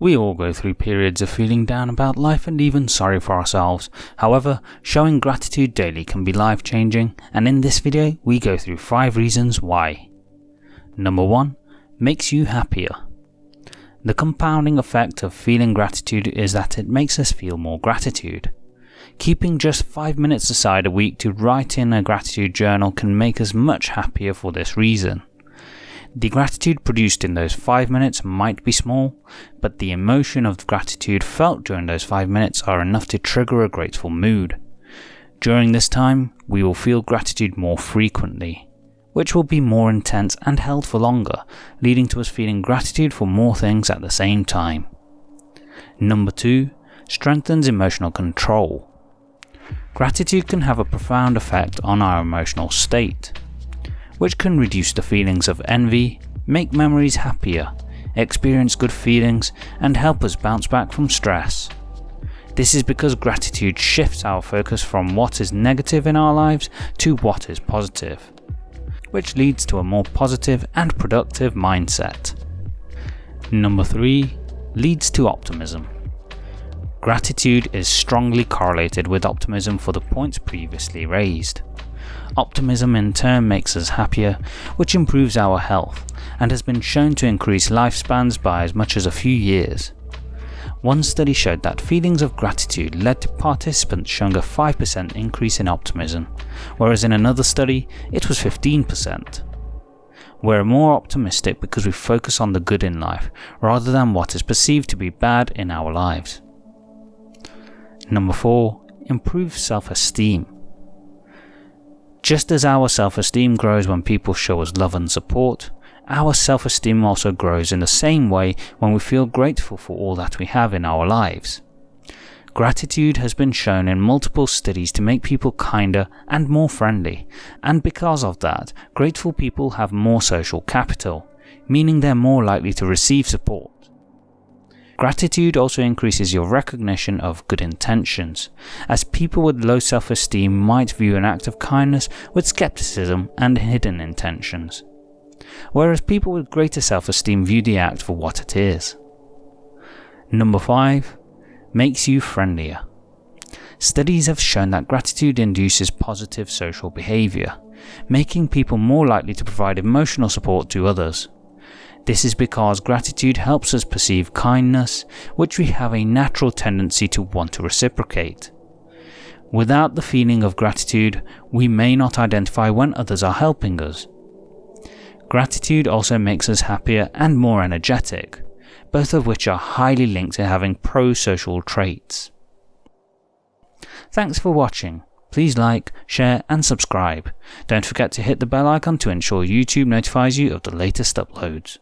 We all go through periods of feeling down about life and even sorry for ourselves. However, showing gratitude daily can be life changing, and in this video, we go through 5 reasons why. Number 1 Makes you happier. The compounding effect of feeling gratitude is that it makes us feel more gratitude. Keeping just 5 minutes aside a week to write in a gratitude journal can make us much happier for this reason. The gratitude produced in those 5 minutes might be small, but the emotion of gratitude felt during those 5 minutes are enough to trigger a grateful mood. During this time, we will feel gratitude more frequently, which will be more intense and held for longer, leading to us feeling gratitude for more things at the same time. Number 2. Strengthens emotional control. Gratitude can have a profound effect on our emotional state which can reduce the feelings of envy, make memories happier, experience good feelings, and help us bounce back from stress. This is because gratitude shifts our focus from what is negative in our lives to what is positive, which leads to a more positive and productive mindset. Number 3 leads to optimism. Gratitude is strongly correlated with optimism for the points previously raised. Optimism in turn makes us happier, which improves our health, and has been shown to increase lifespans by as much as a few years. One study showed that feelings of gratitude led to participants showing a 5% increase in optimism, whereas in another study it was 15%. We're more optimistic because we focus on the good in life, rather than what is perceived to be bad in our lives. Number 4. Improve self-esteem. Just as our self-esteem grows when people show us love and support, our self-esteem also grows in the same way when we feel grateful for all that we have in our lives. Gratitude has been shown in multiple studies to make people kinder and more friendly, and because of that, grateful people have more social capital, meaning they're more likely to receive support. Gratitude also increases your recognition of good intentions, as people with low self-esteem might view an act of kindness with skepticism and hidden intentions, whereas people with greater self-esteem view the act for what it is. Number 5. Makes you friendlier. Studies have shown that gratitude induces positive social behaviour, making people more likely to provide emotional support to others. This is because gratitude helps us perceive kindness, which we have a natural tendency to want to reciprocate. Without the feeling of gratitude, we may not identify when others are helping us. Gratitude also makes us happier and more energetic, both of which are highly linked to having pro-social traits. Thanks for watching. Please like, share and subscribe. Don't forget to hit the bell icon to ensure YouTube notifies you of the latest uploads.